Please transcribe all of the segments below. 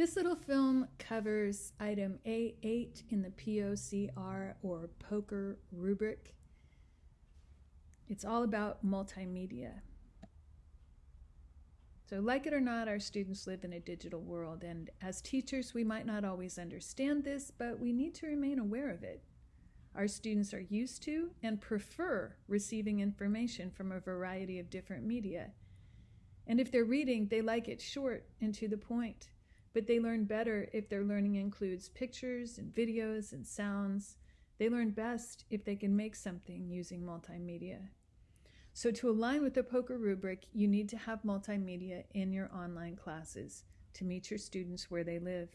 This little film covers item A8 in the POCR or poker rubric. It's all about multimedia. So, like it or not, our students live in a digital world, and as teachers, we might not always understand this, but we need to remain aware of it. Our students are used to and prefer receiving information from a variety of different media. And if they're reading, they like it short and to the point, but they learn better if their learning includes pictures and videos and sounds. They learn best if they can make something using multimedia. So, to align with the poker rubric, you need to have multimedia in your online classes to meet your students where they live.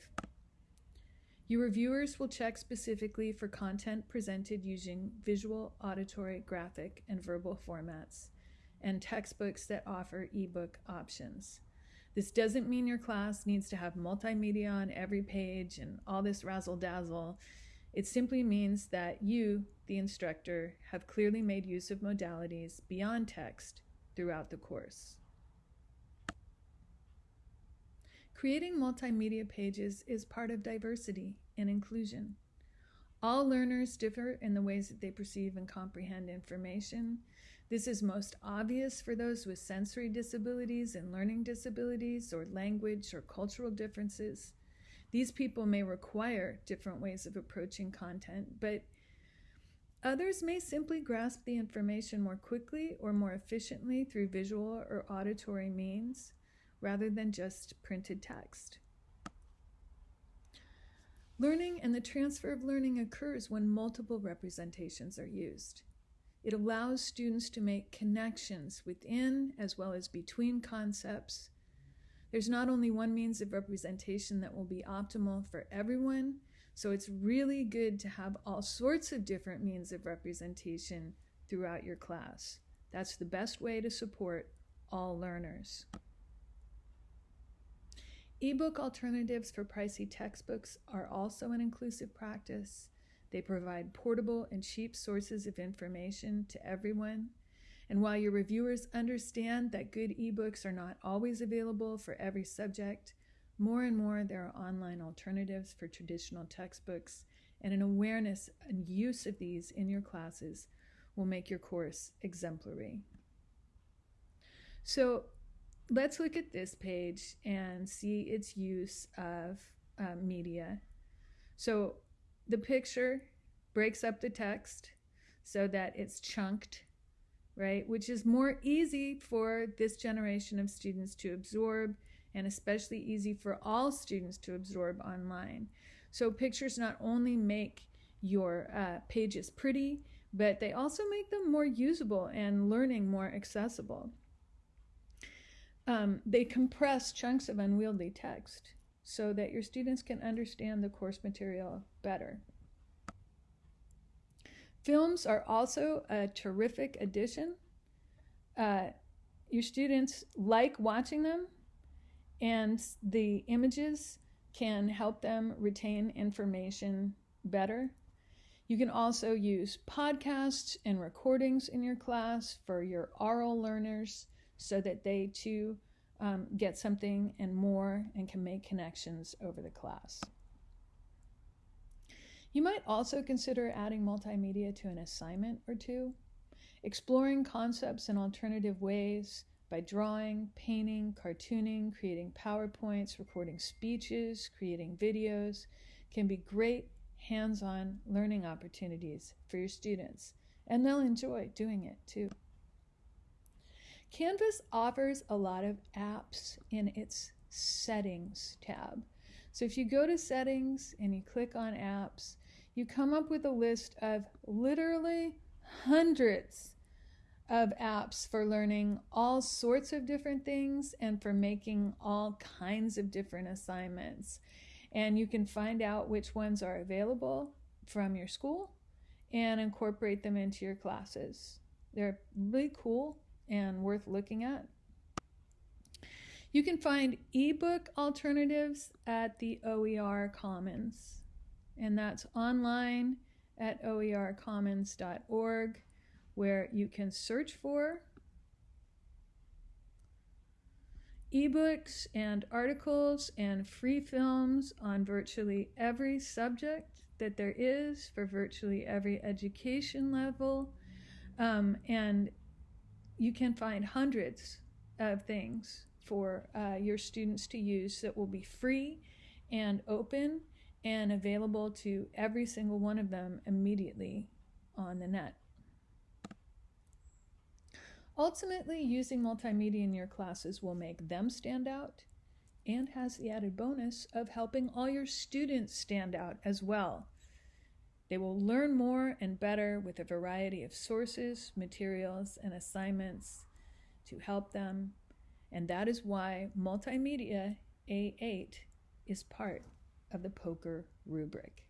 Your reviewers will check specifically for content presented using visual, auditory, graphic, and verbal formats, and textbooks that offer ebook options. This doesn't mean your class needs to have multimedia on every page and all this razzle dazzle. It simply means that you, the instructor, have clearly made use of modalities beyond text throughout the course. Creating multimedia pages is part of diversity and inclusion. All learners differ in the ways that they perceive and comprehend information. This is most obvious for those with sensory disabilities and learning disabilities or language or cultural differences. These people may require different ways of approaching content, but others may simply grasp the information more quickly or more efficiently through visual or auditory means rather than just printed text. Learning and the transfer of learning occurs when multiple representations are used. It allows students to make connections within as well as between concepts there's not only one means of representation that will be optimal for everyone, so it's really good to have all sorts of different means of representation throughout your class. That's the best way to support all learners. Ebook alternatives for pricey textbooks are also an inclusive practice. They provide portable and cheap sources of information to everyone and while your reviewers understand that good ebooks are not always available for every subject, more and more there are online alternatives for traditional textbooks, and an awareness and use of these in your classes will make your course exemplary. So let's look at this page and see its use of uh, media. So the picture breaks up the text so that it's chunked right? Which is more easy for this generation of students to absorb and especially easy for all students to absorb online. So pictures not only make your uh, pages pretty, but they also make them more usable and learning more accessible. Um, they compress chunks of unwieldy text so that your students can understand the course material better. Films are also a terrific addition. Uh, your students like watching them, and the images can help them retain information better. You can also use podcasts and recordings in your class for your oral learners so that they too um, get something and more and can make connections over the class. You might also consider adding multimedia to an assignment or two, exploring concepts in alternative ways by drawing, painting, cartooning, creating PowerPoints, recording speeches, creating videos can be great hands on learning opportunities for your students, and they'll enjoy doing it too. Canvas offers a lot of apps in its Settings tab. So if you go to Settings and you click on Apps, you come up with a list of literally hundreds of apps for learning all sorts of different things and for making all kinds of different assignments. And you can find out which ones are available from your school and incorporate them into your classes. They're really cool and worth looking at. You can find ebook alternatives at the OER Commons and that's online at oercommons.org, where you can search for ebooks and articles and free films on virtually every subject that there is for virtually every education level. Um, and you can find hundreds of things for uh, your students to use that will be free and open and available to every single one of them immediately on the net. Ultimately, using multimedia in your classes will make them stand out and has the added bonus of helping all your students stand out as well. They will learn more and better with a variety of sources, materials, and assignments to help them, and that is why Multimedia A8 is part of the poker rubric.